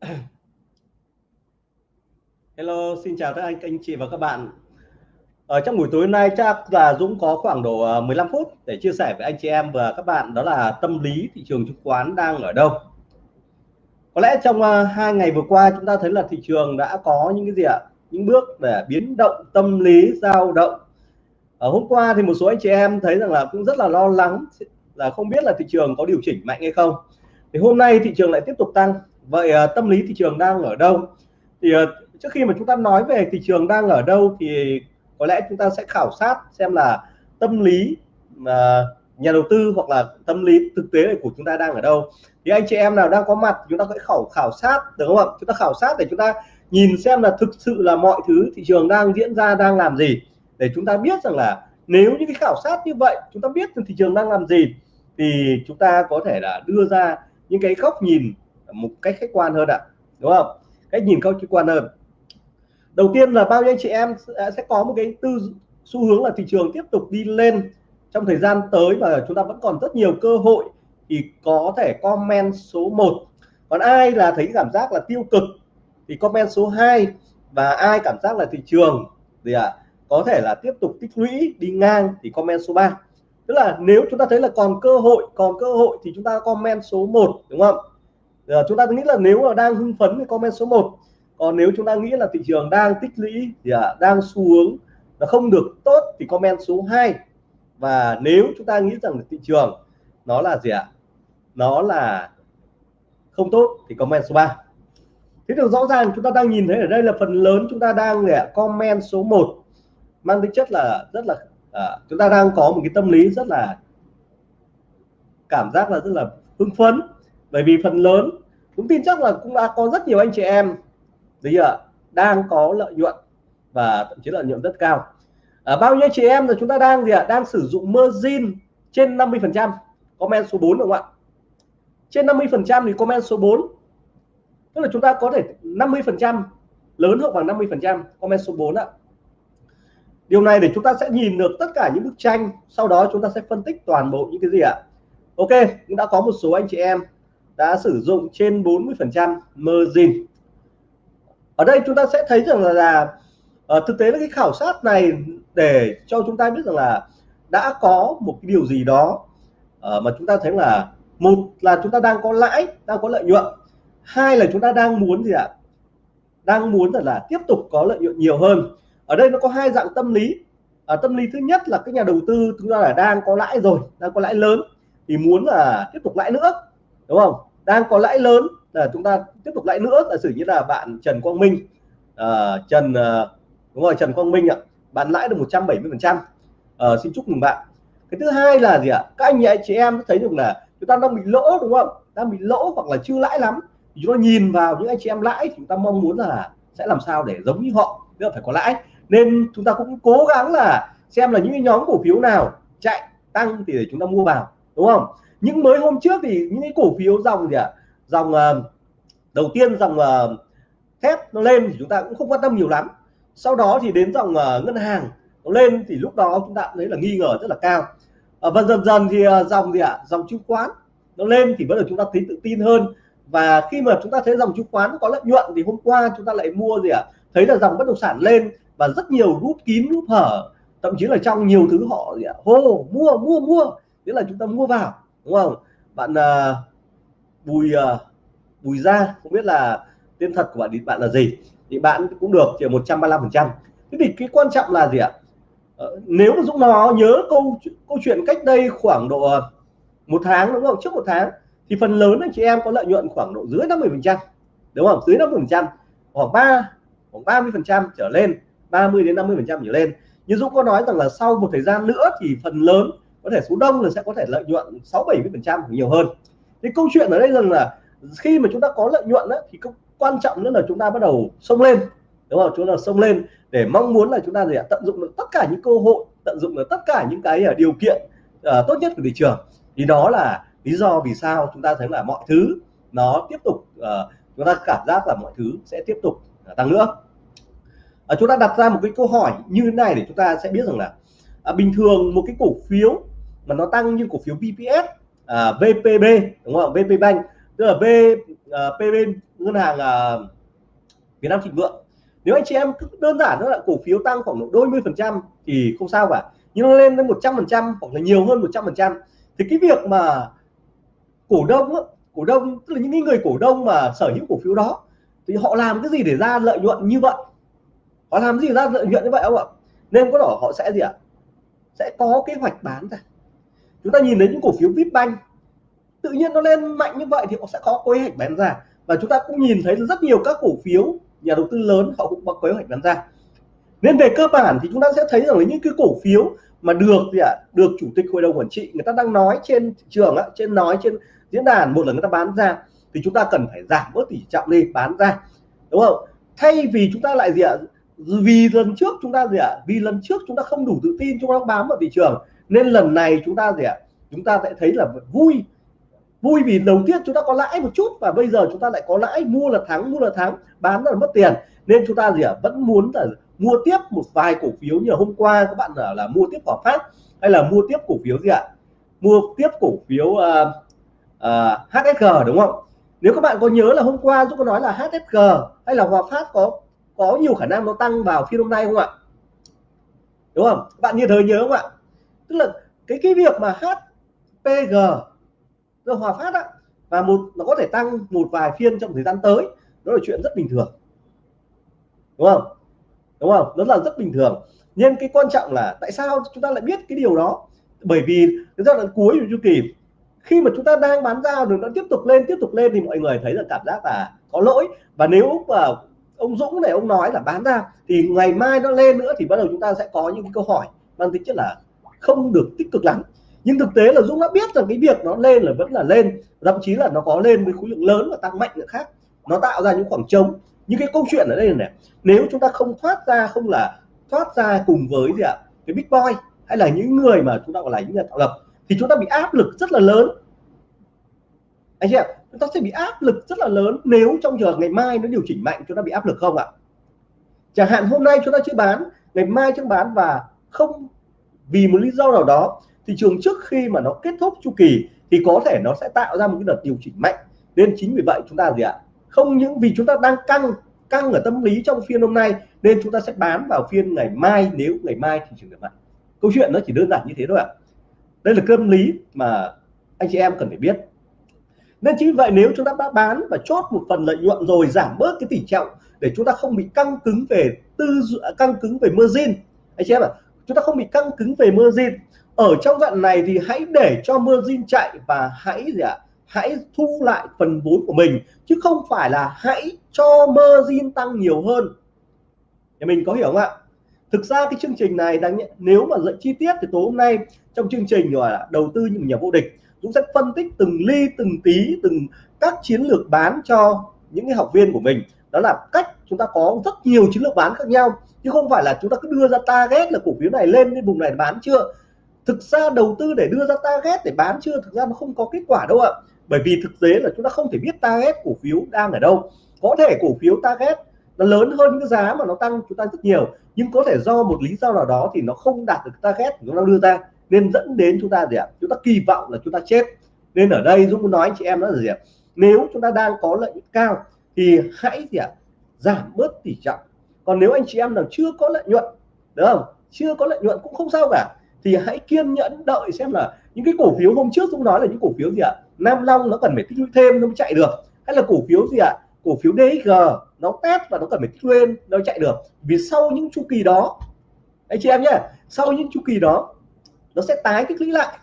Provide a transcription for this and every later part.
Hello, xin chào các anh, anh chị và các bạn. Ở trong buổi tối nay chắc là Dũng có khoảng độ ờ, 15 phút để chia sẻ với anh chị em và các bạn đó là tâm lý thị trường chứng khoán đang ở đâu. Có lẽ trong ờ, hai ngày vừa qua chúng ta thấy là thị trường đã có những cái gì ạ? Những bước để biến động tâm lý dao động. Ở hôm qua thì một số anh chị em thấy rằng là cũng rất là lo lắng là không biết là thị trường có điều chỉnh mạnh hay không. Thì hôm nay thị trường lại tiếp tục tăng. Vậy à, tâm lý thị trường đang ở đâu? Thì à, trước khi mà chúng ta nói về thị trường đang ở đâu thì có lẽ chúng ta sẽ khảo sát xem là tâm lý mà nhà đầu tư hoặc là tâm lý thực tế của chúng ta đang ở đâu. Thì anh chị em nào đang có mặt chúng ta sẽ khảo khảo sát, được không ạ? Chúng ta khảo sát để chúng ta nhìn xem là thực sự là mọi thứ thị trường đang diễn ra đang làm gì. Để chúng ta biết rằng là nếu những cái khảo sát như vậy, chúng ta biết thị trường đang làm gì, thì chúng ta có thể là đưa ra những cái góc nhìn một cách khách quan hơn ạ đúng không? Cách nhìn khách quan hơn. Đầu tiên là bao nhiêu anh chị em sẽ có một cái tư xu hướng là thị trường tiếp tục đi lên trong thời gian tới và chúng ta vẫn còn rất nhiều cơ hội thì có thể comment số 1 còn ai là thấy cảm giác là tiêu cực thì comment số 2 và ai cảm giác là thị trường thì ạ à, có thể là tiếp tục tích lũy đi ngang thì comment số 3 tức là nếu chúng ta thấy là còn cơ hội còn cơ hội thì chúng ta comment số 1 đúng không? Giờ chúng ta nghĩ là nếu mà đang hưng phấn thì comment số 1 còn nếu chúng ta nghĩ là thị trường đang tích lũy thì à, đang xu hướng nó không được tốt thì comment số 2 và nếu chúng ta nghĩ rằng thị trường nó là gì ạ? Nó là không tốt thì comment số 3 thế được rõ ràng chúng ta đang nhìn thấy ở đây là phần lớn chúng ta đang à, comment số 1 mang tính chất là rất là à, chúng ta đang có một cái tâm lý rất là cảm giác là rất là hưng phấn. Bởi vì phần lớn cũng tin chắc là cũng đã có rất nhiều anh chị em bây giờ đang có lợi nhuận và thậm chí lợi nhuận rất cao. À, bao nhiêu chị em là chúng ta đang gì ạ đang sử dụng margin trên 50 phần trăm? Comment số 4 đúng không ạ? Trên 50 phần trăm thì comment số 4 tức là chúng ta có thể 50 phần trăm lớn hơn bằng 50 phần trăm comment số 4 ạ. Điều này để chúng ta sẽ nhìn được tất cả những bức tranh sau đó chúng ta sẽ phân tích toàn bộ những cái gì ạ. Ok cũng đã có một số anh chị em đã sử dụng trên 40 phần trăm margin. Ở đây chúng ta sẽ thấy rằng là, là uh, thực tế là cái khảo sát này để cho chúng ta biết rằng là đã có một cái điều gì đó uh, mà chúng ta thấy là một là chúng ta đang có lãi đang có lợi nhuận hai là chúng ta đang muốn gì ạ? Đang muốn là, là tiếp tục có lợi nhuận nhiều hơn. Ở đây nó có hai dạng tâm lý. À, tâm lý thứ nhất là các nhà đầu tư chúng ta là đang có lãi rồi đang có lãi lớn thì muốn là tiếp tục lãi nữa đúng không? Đang có lãi lớn là chúng ta tiếp tục lãi nữa giả sử như là bạn Trần Quang Minh uh, Trần uh, đúng rồi Trần Quang Minh ạ bạn lãi được 170 phần trăm. Ờ, xin chúc mừng bạn. Cái thứ hai là gì ạ? Các anh chị em thấy được là chúng ta đang bị lỗ đúng không? Đang bị lỗ hoặc là chưa lãi lắm. Thì chúng ta nhìn vào những anh chị em lãi chúng ta mong muốn là sẽ làm sao để giống như họ tức là phải có lãi. Nên chúng ta cũng cố gắng là xem là những nhóm cổ phiếu nào chạy tăng thì để chúng ta mua vào đúng không? Những mới hôm trước thì những cái cổ phiếu dòng gì ạ? Dòng uh, đầu tiên dòng ờ, uh, thép nó lên thì chúng ta cũng không quan tâm nhiều lắm. Sau đó thì đến dòng uh, ngân hàng nó lên thì lúc đó chúng ta thấy là nghi ngờ rất là cao. Uh, và dần dần thì uh, dòng gì ạ? Dòng chứng khoán nó lên thì bắt đầu chúng ta thấy tự tin hơn. Và khi mà chúng ta thấy dòng chứng khoán có lợi nhuận thì hôm qua chúng ta lại mua gì ạ? Thấy là dòng bất động sản lên và rất nhiều rút kín rút hở. Thậm chí là trong nhiều thứ họ gì ạ? Hô mua mua mua. Nghĩa là chúng ta mua vào đúng không? Bạn uh, bùi uh, bùi gia không biết là tên thật của bạn thì bạn là gì? Thì bạn cũng được chỉ 135 phần trăm. Thế thì cái quan trọng là gì ạ? Ờ, nếu mà Dũng nó nhớ câu câu chuyện cách đây khoảng độ ờ, một tháng đúng không? Trước một tháng thì phần lớn anh chị em có lợi nhuận khoảng độ dưới 50 phần trăm đúng không? Dưới 50 phần trăm khoảng 3 khoảng 30 phần trăm trở lên 30 đến 50 phần trăm trở lên. Như Dũng có nói rằng là sau một thời gian nữa thì phần lớn có thể số đông là sẽ có thể lợi nhuận 6 70 phần trăm nhiều hơn. Thì câu chuyện ở đây rằng là khi mà chúng ta có lợi nhuận đó, thì quan trọng nữa là chúng ta bắt đầu xông lên đúng không? Chúng ta xông lên để mong muốn là chúng ta gì ạ? Tận dụng được tất cả những cơ hội tận dụng được tất cả những cái à, điều kiện uh, tốt nhất của thị trường. Thì đó là lý do vì sao chúng ta thấy là mọi thứ nó tiếp tục uh, chúng ta cảm giác là mọi thứ sẽ tiếp tục uh, tăng nữa. Uh, chúng ta đặt ra một cái câu hỏi như thế này để chúng ta sẽ biết rằng là uh, bình thường một cái cổ phiếu mà nó tăng như cổ phiếu BPS, uh, à, VPB đúng không? VP Bank tức là V uh, à, PB ngân hàng uh, Việt Nam Thịnh Vượng. Nếu anh chị em cứ đơn giản đó là cổ phiếu tăng khoảng độ đôi mươi phần trăm thì không sao cả. Nhưng nó lên đến một trăm phần trăm hoặc là nhiều hơn một trăm phần trăm. Thì cái việc mà cổ đông cổ đông tức là những người cổ đông mà sở hữu cổ phiếu đó thì họ làm cái gì để ra lợi nhuận như vậy? Họ làm gì ra lợi nhuận như vậy không ạ? Nên có đỏ họ sẽ gì ạ? Sẽ có kế hoạch bán ra chúng ta nhìn thấy những cổ phiếu Vipbank tự nhiên nó lên mạnh như vậy thì họ sẽ có kế hoạch bán ra. Và chúng ta cũng nhìn thấy rất nhiều các cổ phiếu nhà đầu tư lớn họ cũng có kế hoạch bán ra. Nên về cơ bản thì chúng ta sẽ thấy rằng là những cái cổ phiếu mà được gì ạ được chủ tịch hội đồng quản trị người ta đang nói trên thị trường á, trên nói trên diễn đàn một lần người ta bán ra thì chúng ta cần phải giảm bớt tỷ trọng đi bán ra. Đúng không? Thay vì chúng ta lại gì ạ vì lần trước chúng ta gì ạ vì lần trước chúng ta không đủ tự tin chúng ta bám vào thị trường nên lần này chúng ta gì ạ? Chúng ta sẽ thấy là vui. Vui vì đầu tiên chúng ta có lãi một chút và bây giờ chúng ta lại có lãi mua là thắng mua là thắng bán là mất tiền. Nên chúng ta gì ạ? Vẫn muốn là mua tiếp một vài cổ phiếu như hôm qua các bạn là, là mua tiếp Hòa Phát hay là mua tiếp cổ phiếu gì ạ? Mua tiếp cổ phiếu ờ, ờ, uh, uh, HSG đúng không? Nếu các bạn có nhớ là hôm qua Dũng có nói là HSG hay là Hòa Phát có có nhiều khả năng nó tăng vào phiên hôm nay không ạ? Đúng không? Bạn như thời nhớ không ạ? Tức là cái cái việc mà HPG rồi Hòa Phát á, và một, nó có thể tăng một vài phiên trong thời gian tới, đó là chuyện rất bình thường. Đúng không? Đúng không? Đó là, rất bình thường. Nhưng cái quan trọng là tại sao chúng ta lại biết cái điều đó? Bởi vì cái giai đoạn cuối của chu kỳ, khi mà chúng ta đang bán ra rồi nó tiếp tục lên, tiếp tục lên thì mọi người thấy là cảm giác là có lỗi. Và nếu mà ông Dũng này, ông nói là bán ra, thì ngày mai nó lên nữa thì bắt đầu chúng ta sẽ có những cái câu hỏi mang tính chất là không được tích cực lắm. Nhưng thực tế là Dũng đã biết rằng cái việc nó lên là vẫn là lên, thậm chí là nó có lên với khối lượng lớn và tăng mạnh nữa khác. Nó tạo ra những khoảng trống. Những cái câu chuyện ở đây là này, nếu chúng ta không thoát ra, không là thoát ra cùng với gì ạ? Cái big boy hay là những người mà chúng ta gọi là những nhà tạo lập, thì chúng ta bị áp lực rất là lớn. Anh chị ạ, chúng ta sẽ bị áp lực rất là lớn nếu trong giờ ngày mai nó điều chỉnh mạnh, chúng ta bị áp lực không ạ? Chẳng hạn hôm nay chúng ta chưa bán, ngày mai chúng bán và không vì một lý do nào đó, thị trường trước khi mà nó kết thúc chu kỳ thì có thể nó sẽ tạo ra một cái đợt điều chỉnh mạnh. Nên chính vì vậy chúng ta gì ạ? Không những vì chúng ta đang căng căng ở tâm lý trong phiên hôm nay, nên chúng ta sẽ bán vào phiên ngày mai nếu ngày mai thị trường được mạnh. Câu chuyện nó chỉ đơn giản như thế thôi ạ. Đây là tâm lý mà anh chị em cần phải biết. Nên chính vậy nếu chúng ta đã bán và chốt một phần lợi nhuận rồi, giảm bớt cái tỷ trọng để chúng ta không bị căng cứng về tư, căng cứng về margin, anh chị em ạ chúng ta không bị căng cứng về margin ở trong đoạn này thì hãy để cho margin chạy và hãy gì ạ? Hãy thu lại phần vốn của mình, chứ không phải là hãy cho margin tăng nhiều hơn. Để mình có hiểu không ạ? Thực ra cái chương trình này đang nếu mà dạy chi tiết thì tối hôm nay trong chương trình gọi là đầu tư những nhà vô địch, Dũng sẽ phân tích từng ly, từng tí, từng các chiến lược bán cho những cái học viên của mình. Đó là cách chúng ta có rất nhiều chiến lược bán khác nhau, chứ không phải là chúng ta cứ đưa ra target là cổ phiếu này lên cái vùng này bán chưa. Thực ra đầu tư để đưa ra target để bán chưa, thực ra nó không có kết quả đâu ạ. Bởi vì thực tế là chúng ta không thể biết target cổ phiếu đang ở đâu. Có thể cổ phiếu target nó lớn hơn cái giá mà nó tăng chúng ta rất nhiều, nhưng có thể do một lý do nào đó thì nó không đạt được target chúng ta đưa ra, nên dẫn đến chúng ta gì ạ? Chúng ta kỳ vọng là chúng ta chết. Nên ở đây Dũng muốn nói anh chị em đó là gì ạ? Nếu chúng ta đang có lợi nhuận cao thì hãy gì ạ? Giảm bớt tỷ trọng. Còn nếu anh chị em nào chưa có lợi nhuận đúng không? Chưa có lợi nhuận cũng không sao cả, thì hãy kiên nhẫn đợi xem là những cái cổ phiếu hôm trước chúng nói là những cổ phiếu gì ạ? Nam Long nó cần phải tích lũy thêm nó mới chạy được. Hay là cổ phiếu gì ạ? Cổ phiếu DXG nó test và nó cần phải tích lên nó chạy được. Vì sau những chu kỳ đó, anh chị em nhé, sau những chu kỳ đó, nó sẽ tái tích lũy lại.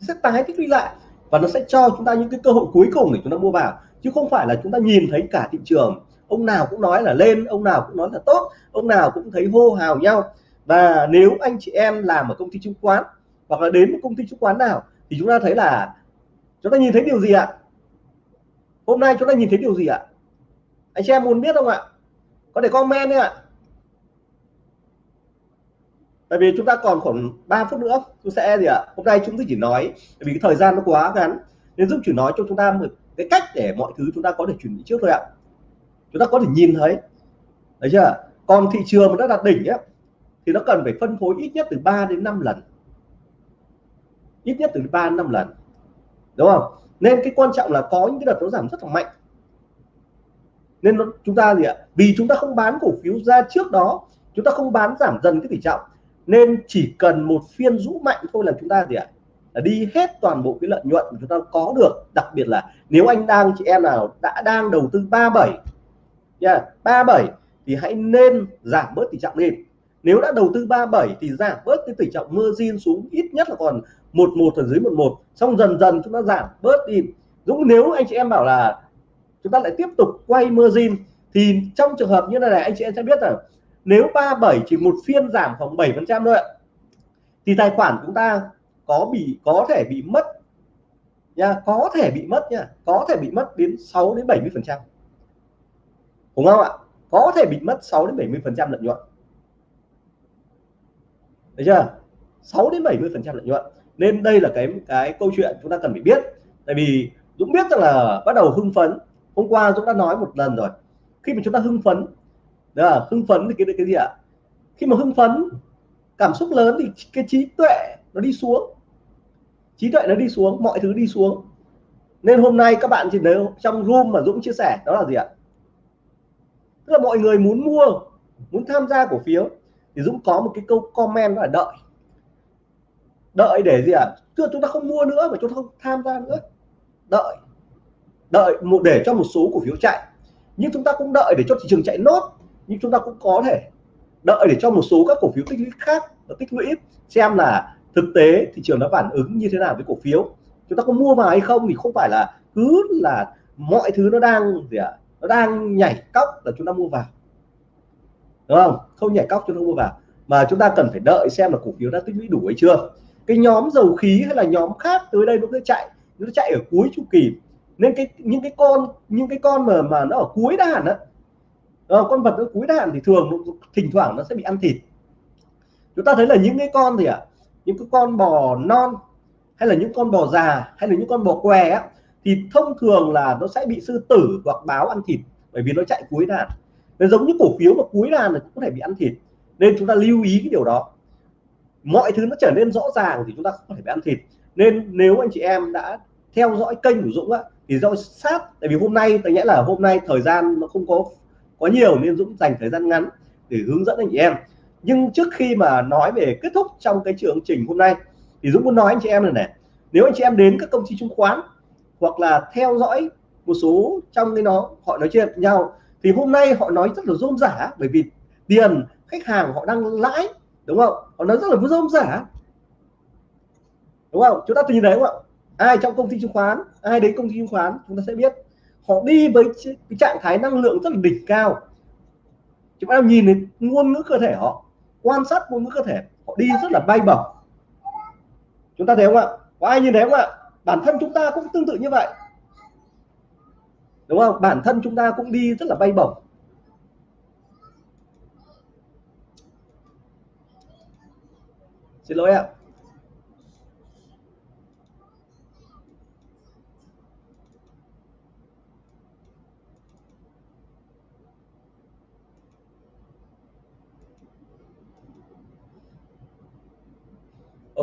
Sẽ tái tích lũy lại và nó sẽ cho chúng ta những cái cơ hội cuối cùng để chúng ta mua vào chứ không phải là chúng ta nhìn thấy cả thị trường. Ông nào cũng nói là lên, ông nào cũng nói là tốt, ông nào cũng thấy hô hào nhau. Và nếu anh chị em làm ở công ty chứng khoán, hoặc là đến một công ty chứng khoán nào, thì chúng ta thấy là chúng ta nhìn thấy điều gì ạ? Hôm nay chúng ta nhìn thấy điều gì ạ? Anh chị em muốn biết không ạ? Có thể comment đi ạ. Tại vì chúng ta còn khoảng 3 phút nữa tôi sẽ gì ạ? Hôm nay chúng tôi chỉ nói vì cái thời gian nó quá ngắn, nên giúp chỉ nói cho chúng ta một cái cách để mọi thứ chúng ta có thể chuẩn bị trước thôi ạ. Chúng ta có thể nhìn thấy đấy chưa? Còn thị trường mà đã đạt đỉnh ấy, thì nó cần phải phân phối ít nhất từ 3 đến 5 lần. Ít nhất từ 3 đến 5 lần. Đúng không? Nên cái quan trọng là có những cái đợt nó giảm rất là mạnh. Nên nó, chúng ta gì ạ? Vì chúng ta không bán cổ phiếu ra trước đó chúng ta không bán giảm dần cái tỷ trọng. Nên chỉ cần một phiên rũ mạnh thôi là chúng ta gì ạ? Là đi hết toàn bộ cái lợi nhuận mà chúng ta có được. Đặc biệt là nếu anh đang, chị em nào đã đang đầu tư 37 nha 37 thì hãy nên giảm bớt tỷ trọng đi nếu đã đầu tư 37 thì giảm bớt cái tỷ trọng margin xuống ít nhất là còn một một ở dưới một một. Xong dần dần chúng ta giảm bớt đi. Dũng, nếu anh chị em bảo là chúng ta lại tiếp tục quay margin thì trong trường hợp như thế này, anh chị em sẽ biết là nếu 37 chỉ một phiên giảm khoảng 7 phần trăm thôi ạ, thì tài khoản chúng ta có bị, có thể bị mất nha, có thể bị mất nha, có thể bị mất đến 6 đến 70 phần trăm. Đúng không ạ? Có thể bị mất 6 đến 70 phần trăm lợi nhuận. Đấy chưa? 6 đến 70 phần trăm lợi nhuận. Nên đây là cái cái câu chuyện chúng ta cần phải biết. Tại vì Dũng biết rằng là bắt đầu hưng phấn. Hôm qua Dũng đã nói một lần rồi. Khi mà chúng ta hưng phấn, đó là hưng phấn thì cái cái gì ạ? Khi mà hưng phấn, cảm xúc lớn thì cái trí tuệ nó đi xuống trí tuệ nó đi xuống, mọi thứ đi xuống. Nên hôm nay các bạn chỉ nếu trong room mà Dũng chia sẻ, đó là gì ạ? Tức là mọi người muốn mua, muốn tham gia cổ phiếu, thì Dũng có một cái câu comment là đợi. Đợi để gì ạ? À? chúng ta không mua nữa mà chúng ta không tham gia nữa. Đợi. Đợi một, để cho một số cổ phiếu chạy. Nhưng chúng ta cũng đợi để cho thị trường chạy nốt, nhưng chúng ta cũng có thể đợi để cho một số các cổ phiếu tích lũy khác và tích lũy. Xem là thực tế thị trường nó phản ứng như thế nào với cổ phiếu? Chúng ta có mua vào hay không thì không phải là cứ là mọi thứ nó đang gì ạ? À? nó đang nhảy cóc là chúng ta mua vào. Đúng không? Không nhảy cóc chúng ta mua vào. Mà chúng ta cần phải đợi xem là cổ phiếu đã tích lũy đủ hay chưa. Cái nhóm dầu khí hay là nhóm khác tới đây nó cứ chạy nó chạy ở cuối chu kỳ. Nên cái những cái con những cái con mà mà nó ở cuối đàn á ờ, con vật ở cuối đàn thì thường thỉnh thoảng nó sẽ bị ăn thịt. Chúng ta thấy là những cái con gì ạ? à? Những cái con bò non hay là những con bò già hay là những con bò què á thì thông thường là nó sẽ bị sư tử hoặc báo ăn thịt bởi vì nó chạy cuối đàn. Nó giống như cổ phiếu mà cuối đàn là cũng có thể bị ăn thịt nên chúng ta lưu ý cái điều đó. Mọi thứ nó trở nên rõ ràng thì chúng ta có thể bị ăn thịt. Nên nếu anh chị em đã theo dõi kênh của Dũng á, thì do sát tại vì hôm nay tôi nghĩa là hôm nay thời gian nó không có có nhiều nên Dũng dành thời gian ngắn để hướng dẫn anh chị em nhưng trước khi mà nói về kết thúc trong cái chương trình hôm nay, thì Dũng muốn nói anh chị em này này, nếu anh chị em đến các công ty chứng khoán hoặc là theo dõi một số trong cái nó, họ nói chuyện nhau, thì hôm nay họ nói rất là rôm rả, bởi vì tiền khách hàng họ đang lãi, đúng không? Họ nói rất là rôm rả. Đúng không? Chúng ta nhìn thấy không ạ? Ai trong công ty chứng khoán, ai đến công ty chứng khoán, chúng ta sẽ biết họ đi với cái trạng thái năng lượng rất là đỉnh cao. Chúng ta nhìn thấy ngôn ngữ cơ thể họ quan sát ngôn ngữ cơ thể, họ đi rất là bay bổng. Chúng ta thấy không ạ? Có ai nhìn thấy không ạ? Bản thân chúng ta cũng tương tự như vậy. Đúng không? Bản thân chúng ta cũng đi rất là bay bổng. Xin lỗi ạ.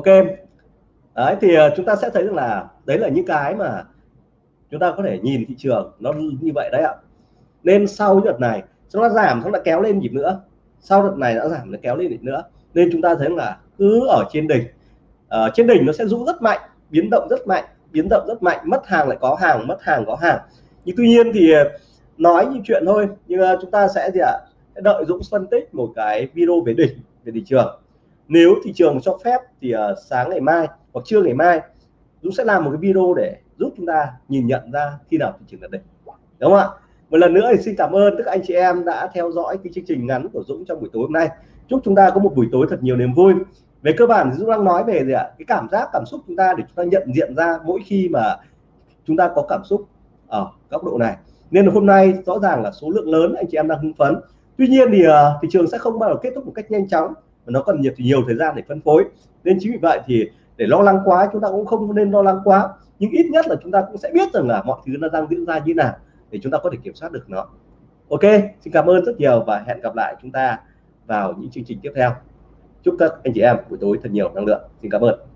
Ok. Đấy, thì ờ, chúng ta sẽ thấy rằng là đấy là những cái mà chúng ta có thể nhìn thị trường nó như vậy đấy ạ. Nên sau đợt này chúng ta giảm chúng ta kéo lên nhịp nữa. Sau đợt này đã giảm, nó kéo lên nhịp nữa. Nên chúng ta thấy là cứ ở trên đỉnh ở trên đỉnh nó sẽ rũ rất mạnh, biến động rất mạnh, biến động rất mạnh. Mất hàng lại có hàng, mất hàng có hàng. Nhưng tuy nhiên thì ờ, nói như chuyện thôi, nhưng chúng ta sẽ gì ạ? Đợi Dũng phân tích một cái video về đỉnh, về thị trường nếu thị trường cho phép thì uh, sáng ngày mai hoặc trưa ngày mai Dũng sẽ làm một cái video để giúp chúng ta nhìn nhận ra khi nào thị trường là đỉnh. Đúng không ạ? Một lần nữa thì xin cảm ơn tất cả anh chị em đã theo dõi cái chương trình ngắn của Dũng trong buổi tối hôm nay. Chúc chúng ta có một buổi tối thật nhiều niềm vui. Về cơ bản thì Dũng đang nói về gì ạ? Cái cảm giác cảm xúc chúng ta để chúng ta nhận diện ra mỗi khi mà chúng ta có cảm xúc ở góc độ này. Nên hôm nay rõ ràng là số lượng lớn anh chị em đang hưng phấn. Tuy nhiên thì uh, thị trường sẽ không bao giờ kết thúc một cách nhanh chóng nó cần nhiều nhiều thời gian để phân phối. Nên chính vì vậy thì để lo lắng quá, chúng ta cũng không nên lo lắng quá. Nhưng ít nhất là chúng ta cũng sẽ biết rằng là mọi thứ nó đang diễn ra như nào để chúng ta có thể kiểm soát được nó. Ok, xin cảm ơn rất nhiều và hẹn gặp lại chúng ta vào những chương trình tiếp theo. Chúc các anh chị em buổi tối thật nhiều năng lượng. Xin cảm ơn.